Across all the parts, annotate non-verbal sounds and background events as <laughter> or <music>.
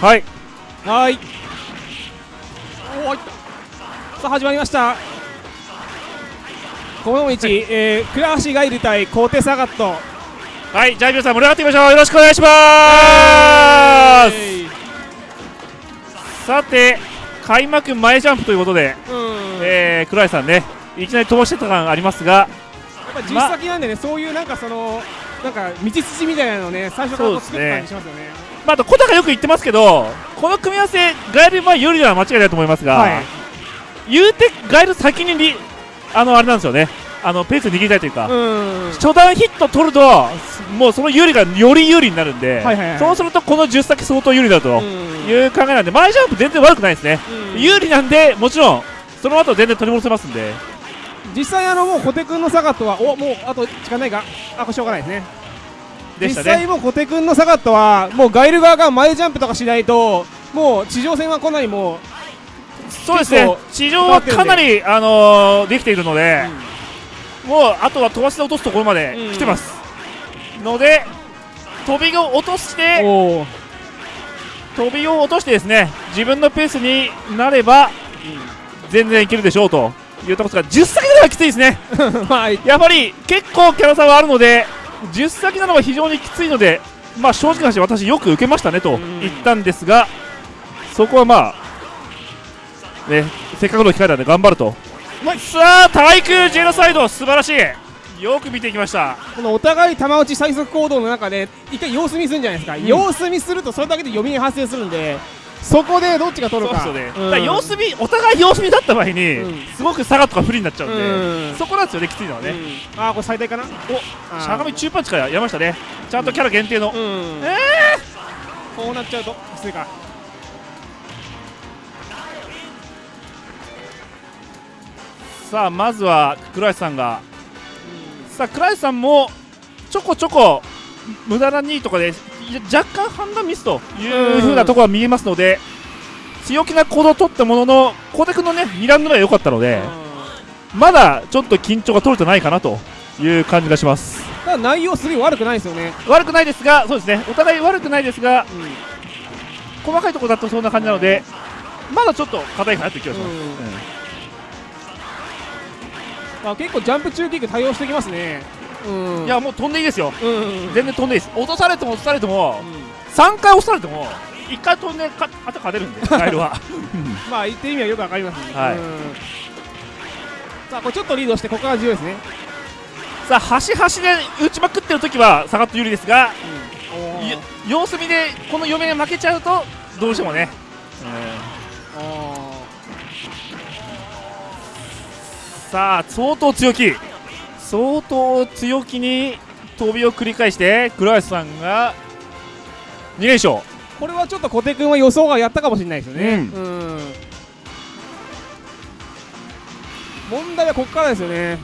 はい。はい。おーいさあ始まりました。この道、えー、倉橋ガイル対コーテサガット。はいじゃあ皆さん盛り上がっていきましょう。よろしくお願いします。えさて開幕前ジャンプということで、えー、倉石さんねいきなり飛ばしてた感ありますがやっぱ実先なんでね、そういうなんかそのなんか道筋みたいなのをね最初から作った感じしますよねまあ、あと小高よく言ってますけどこの組み合わせガエルは有利なのは間違いないと思いますが、はい。言うてガエル先にリあのあれなんですよね。あのペース握りたいというか、うん。初段ヒット取るともうその有利がより有利になるんで、はいはいはい。そうするとこの10先相当有利だとうん。いう考えなんで前ジャンプ全然悪くないですね、うん。有利なんでもちろんその後全然取り戻せますんで。実際あのもう小手君のサガットはおもうあと時間ないかあこれしょうがないですね。実でしたね。際もう小手君のサガットはもうガイル側が前ジャンプとかしないともう地上戦はかなりもうそうですね。地上はかなり、あのーできているので、もうあとは飛ばして落とすところまで来てます、ので飛びを落として飛びを落としてですね自分のペースになれば全然いけるでしょうというところですが10先ではきついですね。<laughs> まあやっぱり結構キャラ差はあるので10先なのは非常にきついのでまあ正直な話私よく受けましたねとん。言ったんですがそこはまあねせっかくの機会なんで頑張ると。さあ対空ジェノサイド素晴らしい。よく見ていきました。このお互い球打ち最速行動の中で一回様子見するんじゃないですか、ん。様子見するとそれだけで読みが発生するんでそこでどっちが取るか。そうですよね、うん。だ様子見お互い様子見だった場合に、うん。すごく差がとか不利になっちゃうんで、うん。そこなんですよねきついのはね、うん。あーこれ最大かな？おあーしゃがみ中パンチからやりましたね。ちゃんとキャラ限定の、うん。えこうなっちゃうときついか。さあまずは倉石さんが。さあ倉石さんもちょこちょこ無駄な2位とかで若干判断ミスという風なところは見えますので、強気な行動を取ったものの小手君のね2ラウンド目は良かったので、まだちょっと緊張が取れてないかなという感じがします。ただ内容すごい悪くないですよね、悪くないですがそうですね。お互い悪くないですが細かいところだとそんな感じなのでまだちょっと硬いかなという気がします、うん。うんあ結構ジャンプ中キック対応してきますねうん。いやもう飛んでいいですよ。うんうんうん。全然飛んでいいです。落とされても落とされても、3回押されても1回飛んでかあと勝てるんでガエルは。<laughs> まあ言ってる意味はよくわかりますね、はい。うん。さあこれちょっとリードしてここから重要ですね、さあ端々で打ちまくってる時は下がって有利ですがうん。よ様子見でこの嫁が負けちゃうとどうしてもね、あさあ相当強気相当強気に飛びを繰り返して倉橋さんが2連勝。ーこれはちょっと小手君は予想がやったかもしれないですよね、うん。うん。問題はここからですよね。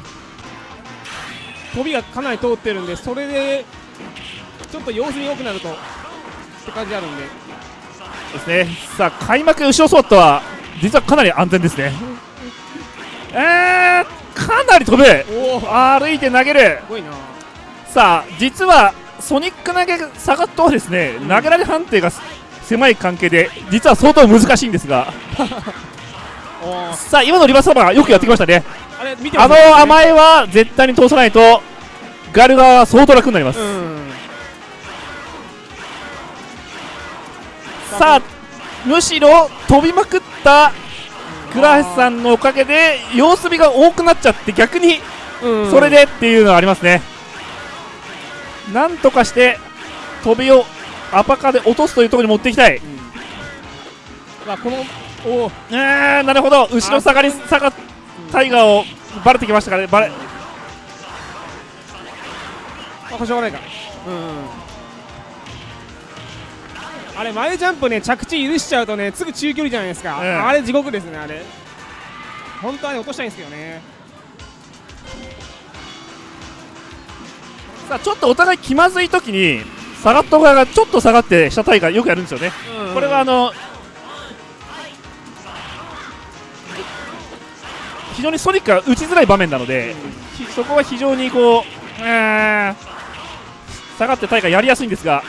飛びがかなり通ってるんでそれでちょっと様子見良くなるとって感じあるんで。ですね。さあ開幕後ろソットは実はかなり安全ですね。<laughs> えー、かなり飛ぶ歩いて投げる。ごいな。さあ実はソニック投げサガットはですね、投げられ判定が狭い関係で実は相当難しいんですが。<laughs> さあ今のリバースサーバーよくやってきましたね。あれ見てあの甘えは絶対に通さないとガル側は相当楽になります、うん。さあむしろ飛びまくった倉橋さんのおかげで様子見が多くなっちゃって逆にうん。それでっていうのはありますね、なんとかして飛びをアパカで落とすというところに持っていきたい、まあこのおーえー、なるほど。後ろ下がり下がタイガーをバレてきましたからね。バレあうがないか。うんあれ前ジャンプね着地許しちゃうとねすぐ中距離じゃないですか、ええ。あれ地獄ですねあれ。本当はね落としたいんですけどね。さあちょっとお互い気まずい時にサガット側がちょっと下がって下タイガーよくやるんですよね、これはあの非常にソニックが打ちづらい場面なので、ひそこは非常にこう、えー下がってタイガーやりやすいんですが、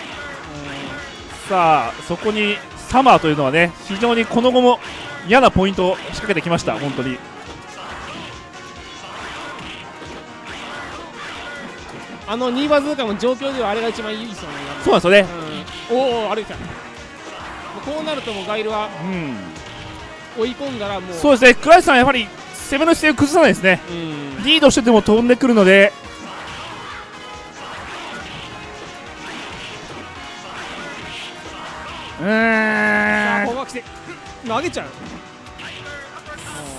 さあそこにサマーというのはね非常にこの後も嫌なポイントを仕掛けてきました本当に。あの2バズーカの状況ではあれが一番いいですよね。そうなんですよね。うん、おお歩いてたこうなるともうガイルはうん。追い込んだらもう。そうですね。倉石さんやはり攻めの姿勢を崩さないですね。うん。リードしてても飛んでくるのでーん。投げちゃう。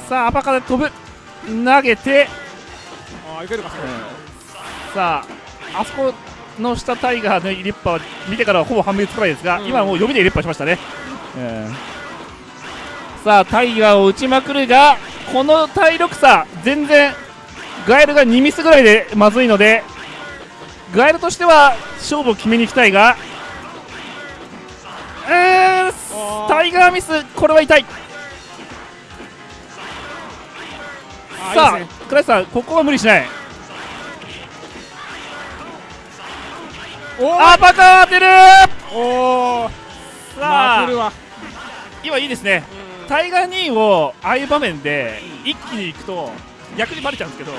さあアパカで飛ぶ。投げて。ああいけるかそれ、さああそこの下タイガーの入れっぱは見てからはほぼ判別つかないですが、うん。今はもう読みで入れっぱしましたね、うん。さあタイガーを打ちまくるがこの体力差全然ガエルが2ミスぐらいでまずいのでガエルとしては勝負を決めに行きたいがタイガーミスこれは痛い。さあ倉石さんここは無理しない。おアパカー当てるおおさあ。今いいですね。タイガー2をああいう場面で一気に行くと逆にバレちゃうんですけど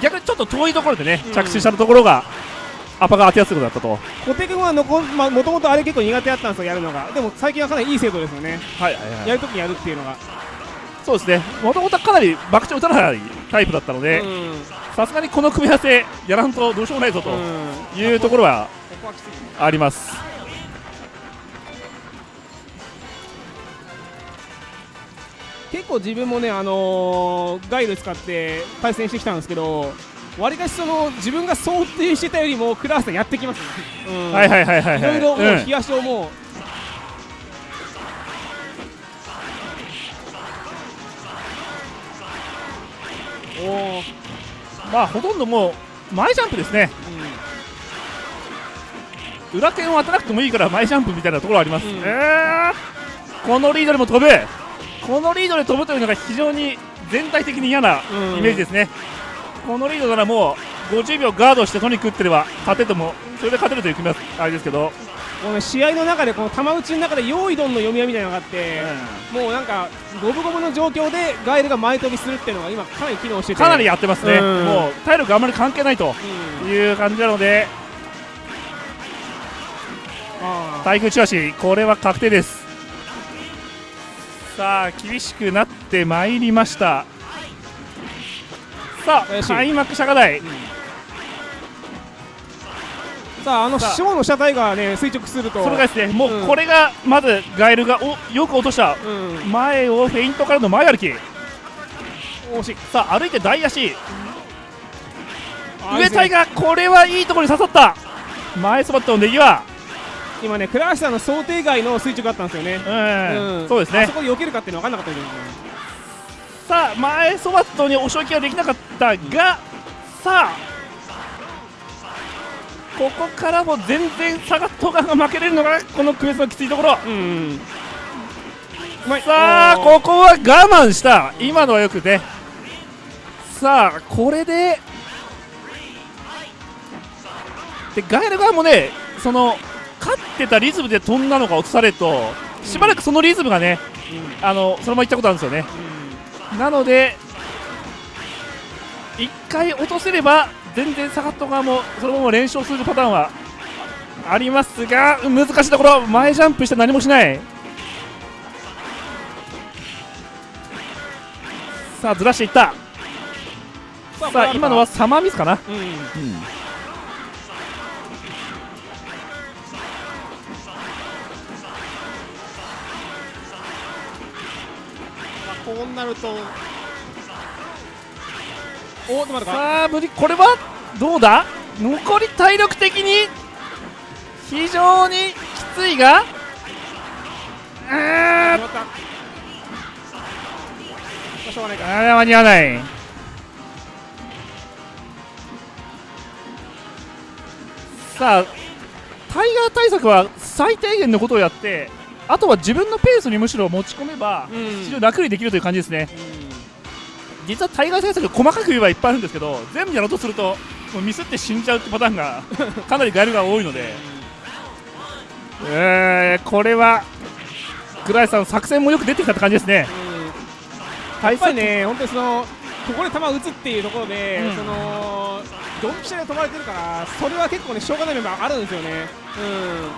逆にちょっと遠いところでねうん。着地したところがアパが当てやすくなったと。小手君はもともとあれ結構苦手だったんですよやるのが。でも最近はかなりいい精度ですよね。はい。はいやるときにやるっていうのが、そうですね。もともとかなり爆打打たないタイプだったのでうん。さすがにこの組み合わせやらんとどうしようもないぞとうん。いうところはあります。結構自分もね、あのーガイル使って対戦してきたんですけどわりかしその自分が想定してたよりもクラースさんやってきますね、うん。はいはいはいはいい。ろいろもううん。冷やしをもう、おお、まあほとんどもう前ジャンプですね。裏剣を当てなくてもいいから前ジャンプみたいなところあります、うん。えーこのリードでも飛ぶこのリードで飛ぶというのが非常に全体的に嫌なうんイメージですね、このリードならもう50秒ガードしてとにかく打ってれば勝ててもそれで勝てるという組み合わせあれですけど、このね試合の中でこの球打ちの中で用意どんの読み合いみたいなのがあって、もうなんか五分五分の状況でガイルが前飛びするっていうのが今かなり機能してて。かなりやってますね、うん。もう体力あんまり関係ないとうん。いう感じなので。あー対空チラシこれは確定です。さあ厳しくなってまいりましたさあ開幕釈迦台さああのショーの車体がね垂直すると。それがですね。もうん。うこれがまずガエルがおよく落とした。うん。前をフェイントからの前歩き。惜しい。さあ歩いて大足。あ上体がこれはいいところに刺さった。前スバットのネギは。今ね倉橋さんの想定外の垂直だったんですよね。うん、ん。そうですね。あそこで避けるかっていうの分かんなかったんですよねさあ前ソバットに押し置きはできなかったがさあここからも全然サガットガンが負けれるのがこのクエストのきついところ。うん。さあここは我慢した。今のはよくて。さあこれででガエル側もねその勝ってたリズムで飛んだのが落とされるとしばらくそのリズムがねあのそのままいったことあるんですよねなので1回落とせれば全然サガット側もそのまま連勝するパターンはありますが難しいところ前ジャンプして何もしない。さあずらしていった。ささあ今のはサマーミスかな、うん。まあこうなると。おーっと待ってかさあ無理これはどうだ？残り体力的に非常にきついがうーあしょうがないか。あー間に合わないさあタイガー対策は最低限のことをやってあとは自分のペースにむしろ持ち込めばうん。非常に楽にできるという感じですね。実はタイガー対策細かく言えばいっぱいあるんですけど全部やろうとするともうミスって死んじゃうってパターンが <laughs> かなりガエルが多いので。えーこれは倉石さん作戦もよく出てきたって感じですね。やっぱりね本当にそのここで球打つっていうところで、うん。そのドンピシャで飛ばれてるからそれは結構ねしょうがない面もあるんですよね。うん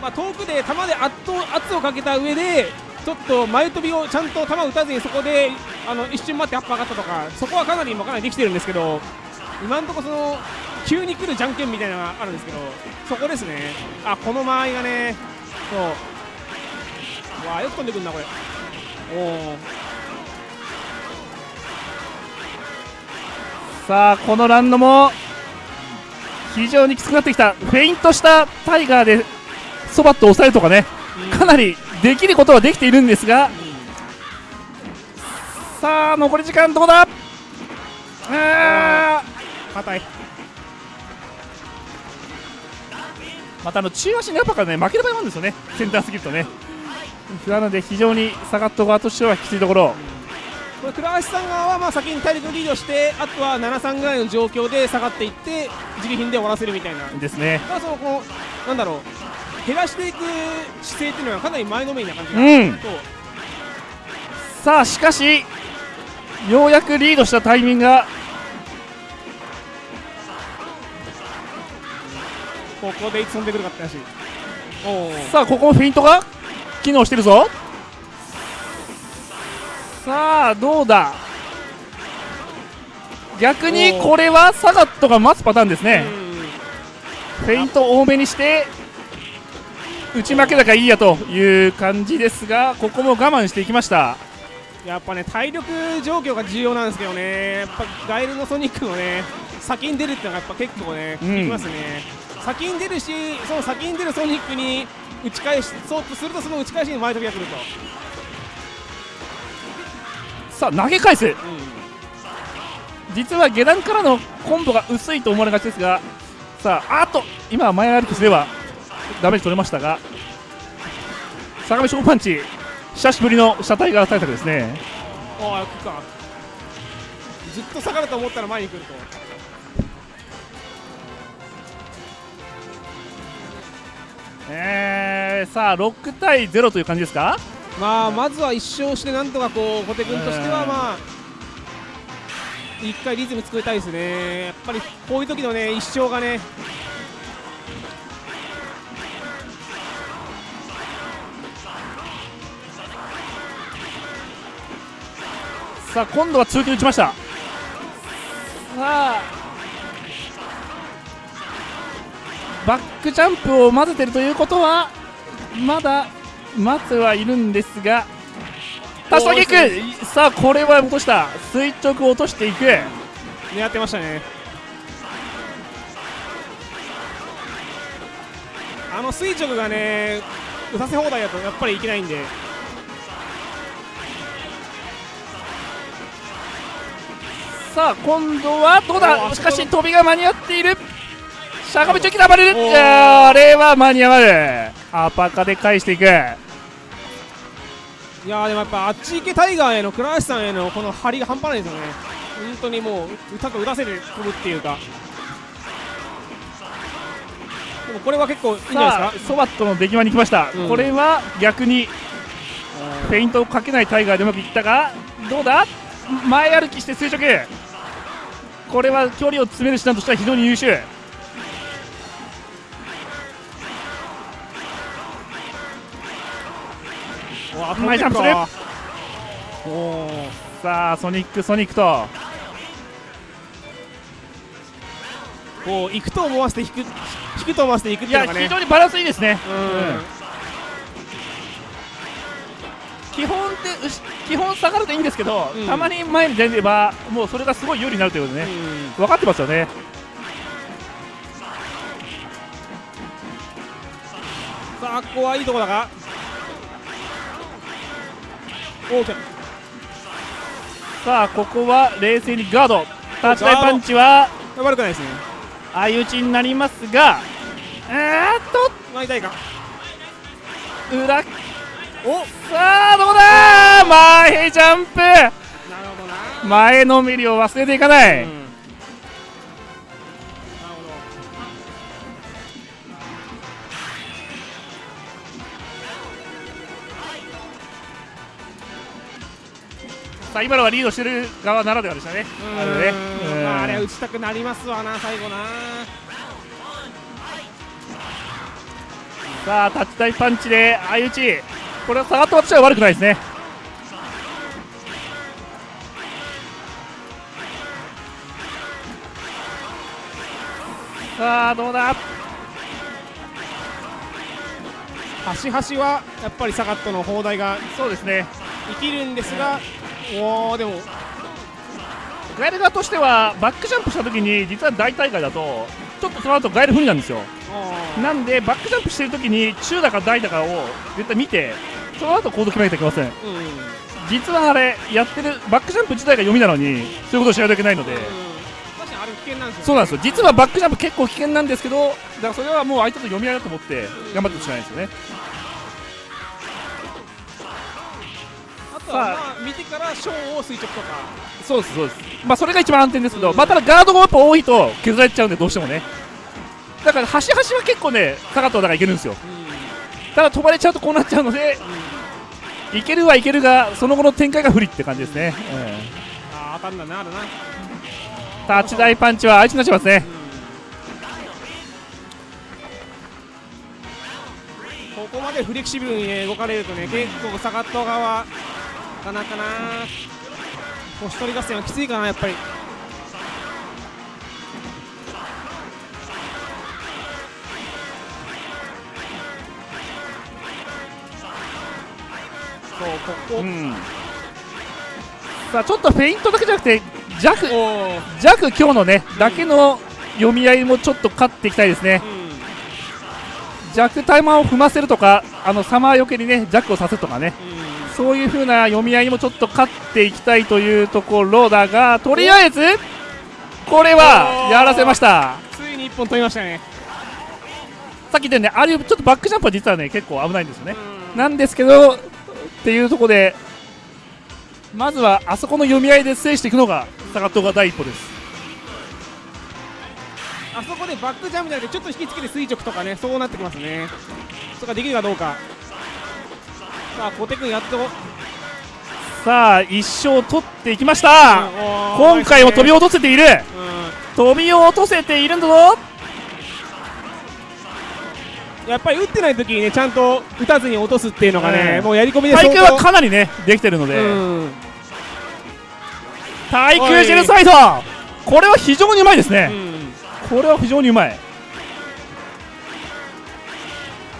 まあ遠くで球で圧倒圧をかけた上でちょっと前飛びをちゃんと球を打たずにそこであの一瞬待ってアップ上がったとかそこはかなり今かなりできてるんですけど今のところその急に来るじゃんけんみたいなのがあるんですけどそこですね。あこの間合いがねそう。わあよく飛んでくるなこれ。おさあこのランドも非常にきつくなってきた。フェイントしたタイガーでそばっと抑えるとかねかなりできることはできているんですがさあ残り時間どうだ？あ硬い。ーまたあの中足のやっぱからね負ける場合もあるんですよね。センターすぎるとね。なので非常にサガット側としてはきついところ。これ倉橋さん側はまあ先に体力リードしてあとは7-3ぐらいの状況で下がっていって自利品で終わらせるみたいな。ですね。ただそのこうなんだろう減らしていく姿勢っていうのはかなり前のめりな感じが、うん。さあしかしようやくリードしたタイミングが。ここでいつ飛んでくるかって話。さあここもフェイントが？機能してるぞ。さあどうだ？逆にこれはサガットが待つパターンですね。フェイント多めにして打ち負けたかいいやという感じですがここも我慢していきました。やっぱね体力状況が重要なんですけどね。やっぱガイルのソニックのね先に出るっていうのがやっぱ結構ね効きますね、先に出るしその先に出るソニックに打ち返しそうとするとその打ち返しに前飛びが来ると、さあ投げ返す。実は下段からのコンボが薄いと思われがちですがさああっと今は前歩きすればダメージ取れましたが相模ショーパンチ久しぶりの車体側対策ですねああ、行くか。ずっと下がると思ったら前に来ると。えー、さあ6対0という感じですか？まあ、まずは一勝して、なんとかこう、小手君としては、まあ。一回リズム作りたいですね。やっぱり、こういう時のね、一勝がね。さあ今度は通勤打ちました。さあ。バックジャンプを混ぜてるということはまだ待ってはいるんですがタストキックさあこれは落とした。垂直を落としていく。狙ってましたね。あの垂直がね、打たせ放題だと、やっぱりいけないんで。さあ今度はどうおだーしかし飛びが間に合っている。しゃがみチョキで暴れるあれは間に合わるアパカで返していく。いやーでもやっぱあっち行けタイガーへの倉橋さんへのこの張りが半端ないですよね。本当にもう歌と打たせて飛ぶっていうか。でもこれは結構いいんじゃないさあですか？ソバットの出際に来ました、うん。これは逆にフェイントをかけないタイガーでうまくいったがどうだ？前歩きして垂直。これは距離を詰める手段としては非常に優秀。前ジャンプす。るさあソニックソニックと。こう行くと思わせて引く引くと思わせていくっていうのがね。非常にバランスいいですね。うん基本でうし基本下がるといいんですけど、うん。たまに前に出ればもうそれがすごい有利になるということでね、うん。分かってますよね。さあここはいいとこだが。さあここは冷静にガード。タッチパンチは悪くないですね。相打ちになりますがえーっと。裏おさあどうだ?前ジャンプ。なるほどな前のめりを忘れていかない、うん。なるほどさあ今のはリードしてる側ならではでしたね。あれね。あ、あれは打ちたくなりますわな最後な。さあタッチ台パンチで相打ちこれは下がった私は悪くないですね。さあどうだ？端々はやっぱりサガットの砲台がそうですね。生きるんですが、おおでも。ガエル側としてはバックジャンプした時に実は大大会だとちょっとその後ガエル不利なんですよ。あなんでバックジャンプしてる時に中だか大だかを絶対見てその後行動決めなきゃいけません。ーうん。実はあれやってるバックジャンプ自体が読みなのにそういうことをしないといけないので、うん。確かにあれ危険なんですよそうなんですよ。実はバックジャンプ結構危険なんですけどだからそれはもう相手と読み合いだと思って頑張ってほしくないんですよね。あとはまあ見てから小を垂直とか。そうですそうです。まあそれが一番安定ですけど、まあただガードがやっぱ多いと削られちゃうんでどうしてもねだから端々は結構ねサガットだからいけるんですよ。ただ飛ばれちゃうとこうなっちゃうのでいけるはいけるがその後の展開が不利って感じですね、ああ当たん。だなあるなタッチ台パンチは相手になっちゃいますね。ここまでフレキシブルに、ね、動かれるとね結構サガット側なかな。かな星取り合戦はきついかなやっぱりここ、うん。さあちょっとフェイントだけじゃなくて弱弱今日のねだけの読み合いもちょっと勝っていきたいですね。弱タイマーを踏ませるとかあのサマーよけにね弱をさせるとかね。うん。そういう風な読み合いにもちょっと勝っていきたいというところだがとりあえずこれはやらせました。ついに一本取りましたね。さっき言ったようにねああいうちょっとバックジャンプは実はね結構危ないんですよね。うん。なんですけどっていうところでまずはあそこの読み合いで制していくのがサガットが第一歩です。あそこでバックジャンプじゃなくてちょっと引きつけて垂直とかねそうなってきますね。それができるかどうか。さあ小手君やっと。さあ一勝取っていきました、うん。今回も飛びを、落とせている。うん。飛び落とせているんだぞやっぱり打ってない時にねちゃんと打たずに落とすっていうのがね、うんもうやり込みで対相当。空はかなりねできてるので、うん。対空ジェルサイド。これは非常にうまいですね、これは非常にうまい。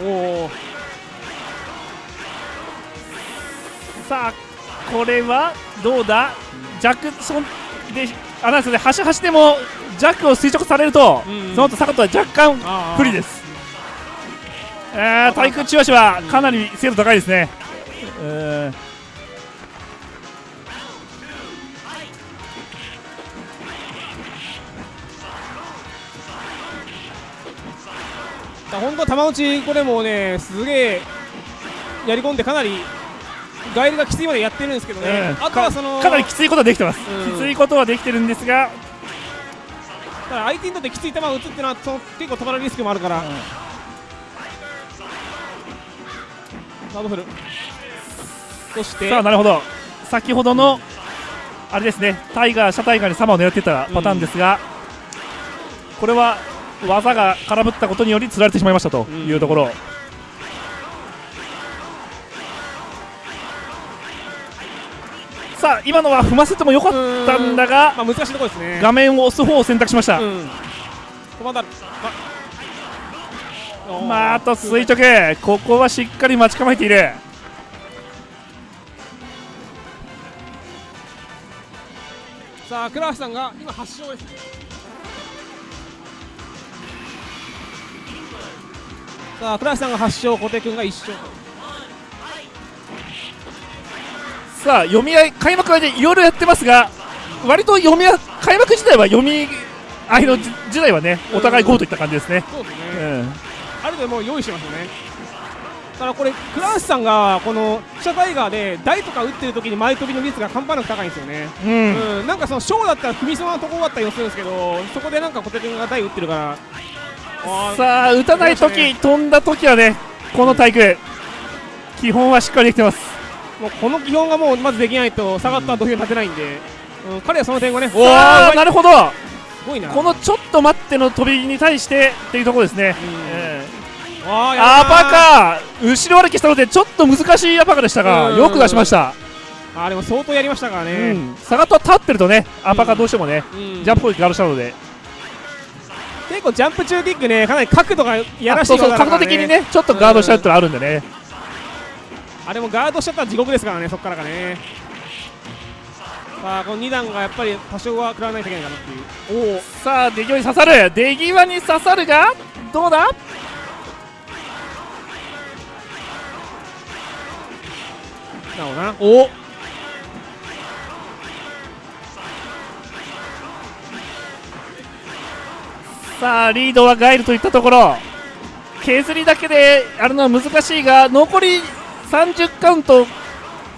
うん、おおさあこれはどうだ？弱そんであなんですね端々でも弱を垂直されると、うん。その後サカットは若干不利ですえー、対空中足はかなり精度高いですね、えー。本当玉打ちこれもねすげえやり込んでかなりガイルがきついまでやってるんですけどね、うんあとはそのかなりきついことはできてます、うん。きついことはできてるんですが、ただ相手にとってきつい球を打つっていうのはその結構止まるリスクもあるから、サードフル。そしてさあなるほど。先ほどの、あれですねタイガーシャタイガーにサマを狙っていたパターンですが、これは技が空振ったことにより釣られてしまいましたというところ、さあ今のは踏ませてもよかったんだがまあ、難しいところですね。画面を押す方を選択しました、うんままああと垂直。ここはしっかり待ち構えている。さあ倉橋さんが今8勝ですさあ倉橋さんが8勝小手君が1勝さあ読み合い開幕はでいろいろやってますが割と読み合い開幕自体は読み合いの時時代はねお互いゴーといった感じですね、そうですね、うんある程度もう用意してますよね。だからこれ倉橋さんがこの記者タイガーで台とか打ってる時に前飛びの率が半端なく高いんですよね。うん。うん、なんかそのショーだったら踏みそうなところだったりもするんですけどそこでなんか小手君が台打ってるから。さあ打たない時、出まし飛んだ時はねこの対空基本はしっかりできてます。もうこの基本がもうまずできないとサガットは土俵に立てないんで、うん、彼はその点がねおさあなるほど。すごいな。このちょっと待っての飛びに対してっていうところですね、うん。えあーアパカ後ろ歩きしたのでちょっと難しいアパカでしたがうん。よく出しました、あーでも相当やりましたからうね、ん、サガットは立ってるとねアパカどうしてもね、うん。ジャンプ攻撃があるしたので。結構ジャンプ中キックねかなり角度がやらしいから角度的にねちょっとガードしちゃうってのあるんでね、あれもガードしちゃったら地獄ですからねそこからがね。さあこの2段がやっぱり多少は食らわないといけないかなっていう。おおさあ出際に刺さる。出際に刺さるがどうだ？な。るほどなお。おさあリードはガイルといったところ。削りだけであるのは難しいが残り30カウント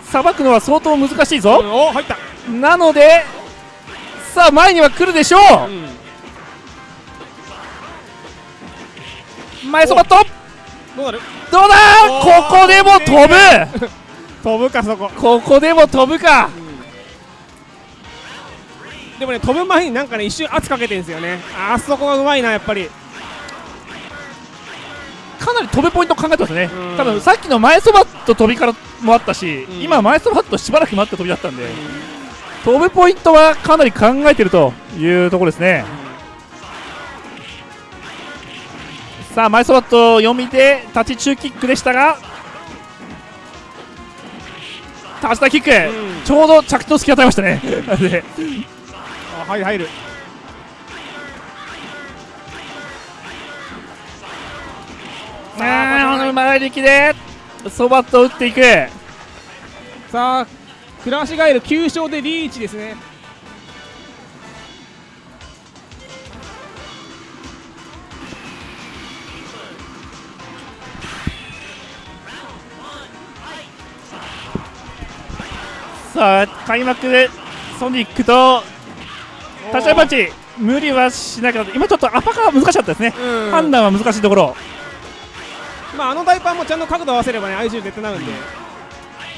さばくのは相当難しいぞ、うんお入った。なのでさあ前には来るでしょう。ん。う前そばっと。どうなる？どうだ？ここでも飛ぶ飛ぶかそこ。ここでも飛ぶか。でもね飛ぶ前になんかね一瞬圧かけてるんですよね。あそこがうまいなやっぱり。かなり飛ぶポイント考えてますね。うん。多分さっきの前そばっと飛びからもあったし、うん。今前そばっとしばらく待って飛びだったんで、飛ぶポイントはかなり考えてるというところですね、さあ前そばっと読みで立ち中キックでしたが立ち台キック、うん。ちょうど着地の隙を与えましたね。<laughs> で。あ入る入る。あー前力でそばっと打っていく。さあクラシガエル9勝でリーチですねさあ開幕でソニックと立ち合いパンチ無理はしなかった。今ちょっとアパカは難しかったですね、うん。判断は難しいところ。まああのダイパーもちゃんと角度合わせればね相性絶対なるんで。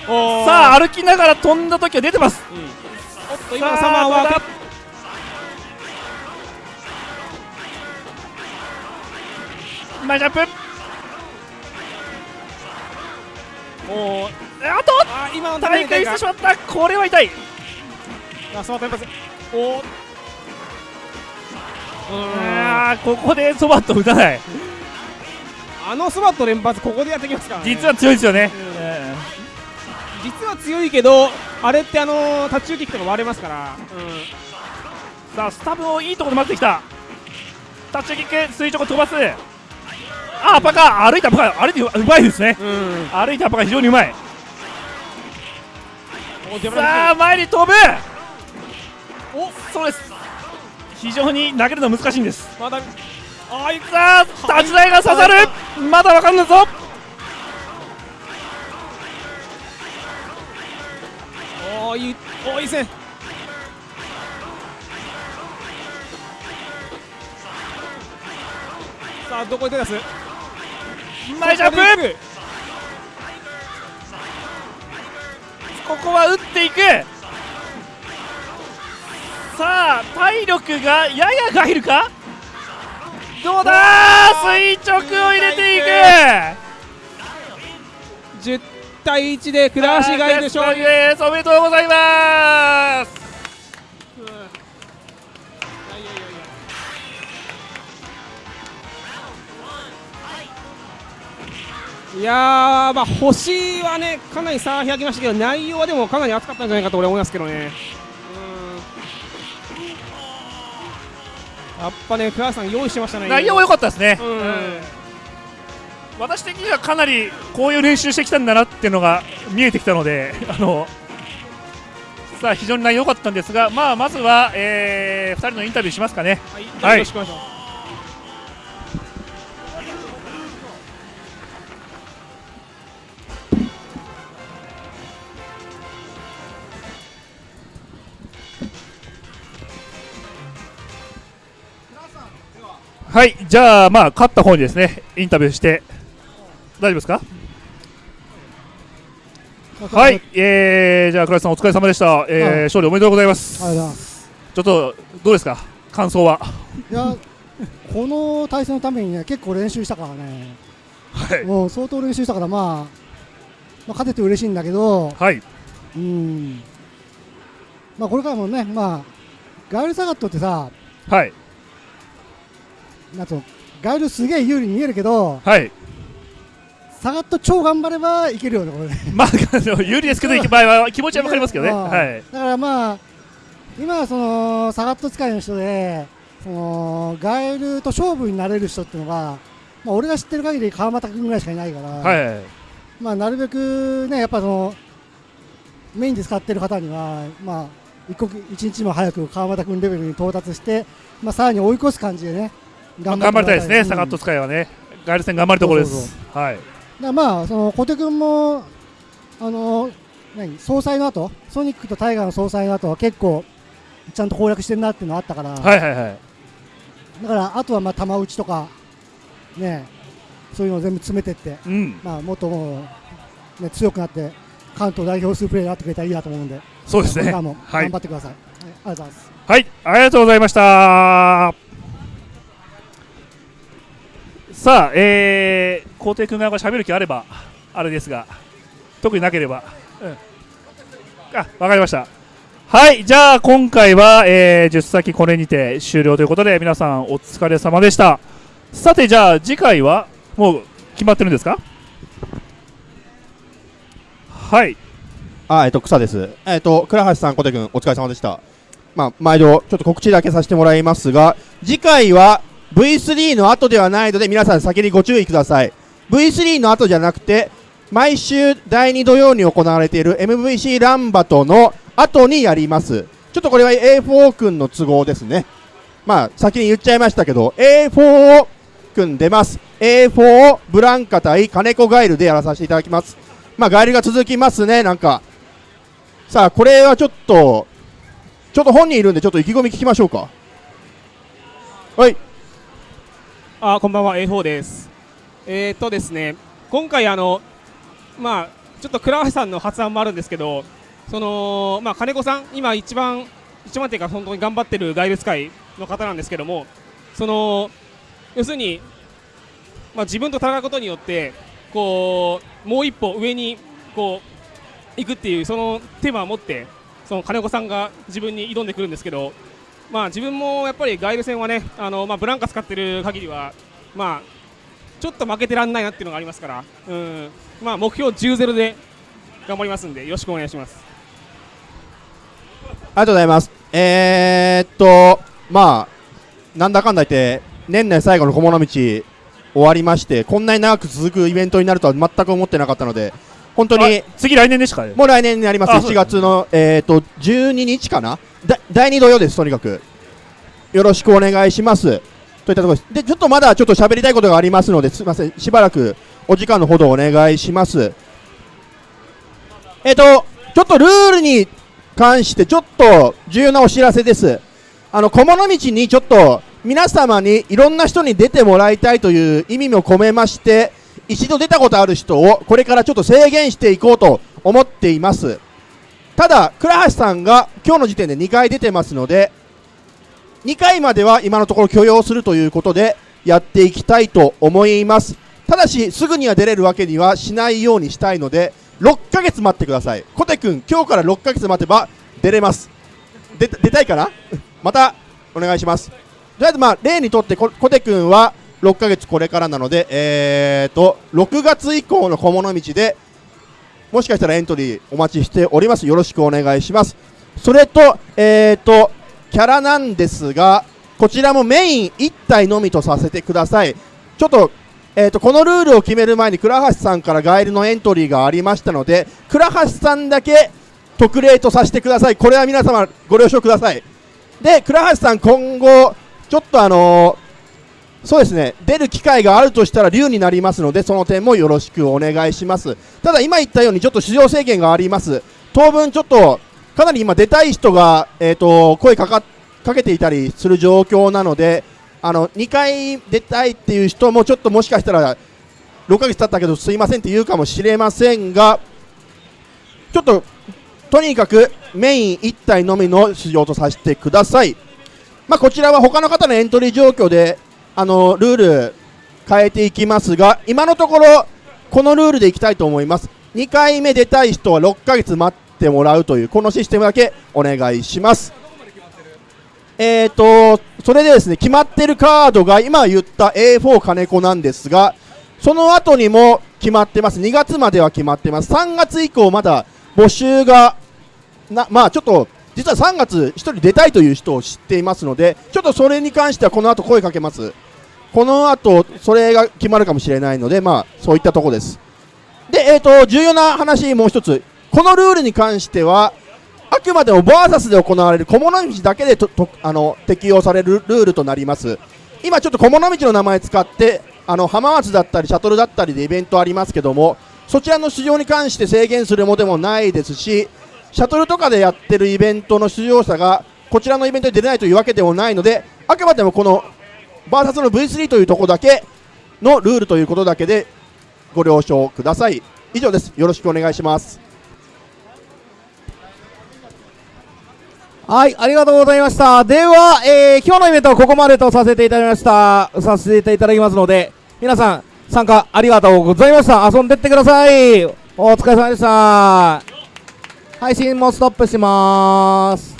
さあ歩きながら飛んだ時は出てます。おっと今サマーはどうだ。前ジャンプ。おーあとあ今の大会してしまった。これは痛い。あそうテンパスおあーここでそばっと打たない。あのスバット連発ここでやってきますからね。実は強いですよね、うん。え実は強いけどあれってあのタッチューキックとか割れますから、ーさあスタブをいいところで待ってきた。タッチキック垂直飛ばす。あーパカ。歩いたパカ。歩いてううまいですね。うんうん。歩いたパカ非常にうまいさあ前に飛ぶ。おそうです。非常に投げるの難しいんです。まだあいさあ立ち台が刺さる。まだわかんないぞ。おーいいおーいいですねさあどこに手出す？前ジャンプここは打っていく。さあ体力がややガイルか？どうだ？垂直を入れていく！10対1で倉橋がいる勝利です。おめでとうございますいやーまあ星はねかなり差が開きましたけど内容はでもかなり熱かったんじゃないかと俺は思いますけどね。うん。やっぱね倉橋さん用意してましたね内容は良かったですね、うん。私的にはかなりこういう練習してきたんだなっていうのが見えてきたので <laughs> あのさあ非常に内容良かったんですが、まあ、まずは、え2人のインタビューしますかね。はい、よろしくお願い。します。はい、じゃあ、まあ、勝った方にですね、インタビューして、大丈夫ですか？はい、えー、じゃあ倉石さんお疲れ様でした、えーはい。勝利おめでとうございます。ありがとうございます。ちょっとどうですか？感想は？いやこの対戦のためにね結構練習したからね。はい。もう相当練習したからまあ、まあ、勝てて嬉しいんだけどはい。うん。まあこれからもねまあガイルサガットってさはいなんとガイルすげえ有利に見えるけどはい。サガット超頑張ればいけるよねこれ。ね <laughs> まあ有利ですけど場合は気持ちは分かりますけどね。うん。はい。だからまあ今はそのサガット使いの人でそのガエルと勝負になれる人っていうのが、まあ、俺が知ってる限り川又君ぐらいしかいないから、はい。まあ、なるべくねやっぱそのメインで使ってる方には、まあ、一刻一日も早く川又君レベルに到達して、まあ、さらに追い越す感じでね頑張りたいですね、うん。サガット使いはね。ガイル戦頑張るところです。はい。だまあその小手君もあの何？総裁の後？ソニックとタイガーの総裁の後は結構ちゃんと攻略してるなっていうのがあったから、はいはいはい。だからあとはまあ玉打ちとかねそういうのを全部詰めてって、うん。まあ、もっとね、強くなって関東代表数プレーになってくれたらいいなと思うんで。そうですね。頑張ってください、はい。ありがとうございます。はい、ありがとうございました。さあ、えー、皇帝君側が喋る気あれば、あれですが、特になければ、うん、あ、わかりました。はい、じゃあ今回は、えー、10先これにて終了ということで、皆さんお疲れ様でした。さて、じゃあ次回は、もう決まってるんですか？はい、あ、えっと、草です。えっと、倉橋さん、小手君、お疲れ様でした。まあ、毎度、ちょっと告知だけさせてもらいますが、次回は V3 の後ではないので、皆さん先にご注意ください。V3 の後じゃなくて、毎週第2土曜に行われている MVC ランバトの後にやります。ちょっとこれは A4 君の都合ですね。まあ、先に言っちゃいましたけど、A4 を君出ます。A4 ブランカ対金子ガイルでやらさせていただきます。まあ、ガイルが続きますね、なんか。さあ、これはちょっと、ちょっと本人いるんで、ちょっと意気込み聞きましょうか。はい。あこんばんは。A4 です。えー、っとですね今回あのまあちょっと倉橋さんの発案もあるんですけどそのまあ金子さん今一番一番っていうか本当に頑張ってるガイル使いの方なんですけどもその要するにまあ自分と戦うことによってこうもう一歩上にこう行くっていうそのテーマを持ってその金子さんが自分に挑んでくるんですけどまあ自分もやっぱりガイル戦はねあの、まあ、ブランカ使ってる限りはまあちょっと負けてらんないなっていうのがありますからうん。まあ目標10-0で頑張りますんでよろしくお願いします。ありがとうございます。えー、っと、まあ、なんだかんだ言って、年内最後の小物道終わりまして、こんなに長く続くイベントになるとは全く思ってなかったので、本当にあ、次来年でしたかね。もう来年になります、あそう7月の、えー、と12日かな、だ第2土曜です、とにかく。よろしくお願いします。といったところです。で、ちょっとまだちょっと喋りたいことがありますので、すみません、しばらくお時間のほどお願いします。えっ、と、ちょっとルールに関して、ちょっと重要なお知らせです。あの、小物道にちょっと皆様にいろんな人に出てもらいたいという意味も込めまして、一度出たことある人をこれからちょっと制限していこうと思っています。ただ、倉橋さんが今日の時点で2回出てますので、2回までは今のところ許容するということでやっていきたいと思います。ただし、すぐには出れるわけにはしないようにしたいので、6ヶ月待ってください。コテ君、今日から6ヶ月待てば出れます。出たいかな？<laughs> またお願いします。とりあえず、まあ、例にとってコテ君は6ヶ月これからなので、えーと、6月以降の小物道で、もしかしたらエントリーお待ちしております。よろしくお願いします。それと、えーと、キャラなんですが、こちらもメイン1体のみとさせてください。ちょっと、えーと、このルールを決める前に倉橋さんからガイルのエントリーがありましたので、倉橋さんだけ特例とさせてください。これは皆様ご了承ください。で、倉橋さん今後、ちょっとあのーそうですね、出る機会があるとしたら竜になりますので、その点もよろしくお願いします。ただ、今言ったように、ちょっと出場制限があります。当分、ちょっと、かなり今、出たい人が、えー、と声かかかけていたりする状況なので、あの2回出たいっていう人も、ちょっともしかしたら、6ヶ月経ったけど、すいませんって言うかもしれませんが、ちょっととにかくメイン1体のみの出場とさせてください。まあ、こちらは他の方のエントリー状況であのルール変えていきますが今のところこのルールでいきたいと思います。2回目出たい人は6ヶ月待ってもらうというこのシステムだけお願いします。えーとそれでですね決まってるカードが今言った A4 金子なんですがその後にも決まってます。2月までは決まってます。3月以降まだ募集がなまあちょっと実は3月1人出たいという人を知っていますのでちょっとそれに関してはこの後声かけます。この後それが決まるかもしれないのでまあそういったところです。でえーと重要な話もう一つ。このルールに関してはあくまでもバーサスで行われる小物道だけでととあの適用されるルールとなります。今ちょっと小物道の名前使ってあの浜松だったりシャトルだったりでイベントありますけどもそちらの出場に関して制限するものでもないですしシャトルとかでやってるイベントの出場者がこちらのイベントに出れないというわけでもないのであくまでもこのバーサスの V3 というところだけのルールということだけでご了承ください以上ですよろしくお願いしますはい、ありがとうございました。では、えー今日のイベントはここまでとさせていただきました。させていただきますので、皆さん、参加ありがとうございました。遊んでってください。お疲れ様でした。配信もストップします。